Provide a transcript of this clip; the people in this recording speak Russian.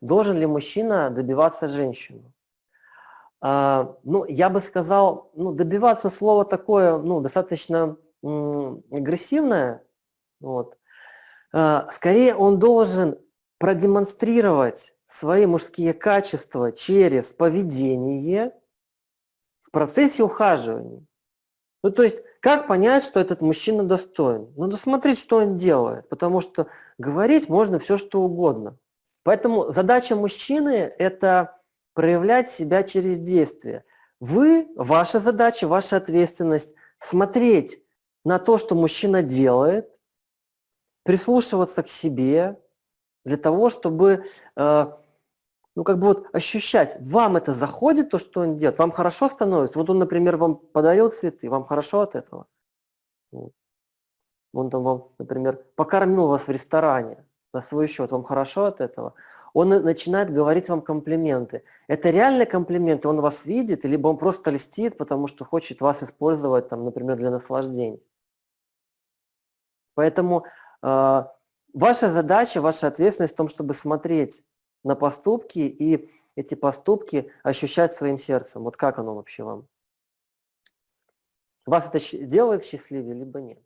должен ли мужчина добиваться женщину. А, ну, я бы сказал, ну, добиваться слово такое, ну, достаточно агрессивное. Вот. А, скорее он должен продемонстрировать свои мужские качества через поведение в процессе ухаживания. Ну, то есть, как понять, что этот мужчина достоин? Надо смотреть, что он делает, потому что говорить можно все, что угодно. Поэтому задача мужчины – это проявлять себя через действие. Вы, ваша задача, ваша ответственность – смотреть на то, что мужчина делает, прислушиваться к себе для того, чтобы э, ну, как бы вот ощущать, вам это заходит, то, что он делает, вам хорошо становится. Вот он, например, вам подарил цветы, вам хорошо от этого. Он там вам, например, покормил вас в ресторане на свой счет, вам хорошо от этого. Он начинает говорить вам комплименты. Это реальные комплименты, он вас видит, либо он просто льстит, потому что хочет вас использовать, там, например, для наслаждения. Поэтому э, ваша задача, ваша ответственность в том, чтобы смотреть на поступки и эти поступки ощущать своим сердцем. Вот как оно вообще вам? Вас это делает счастливее, либо нет?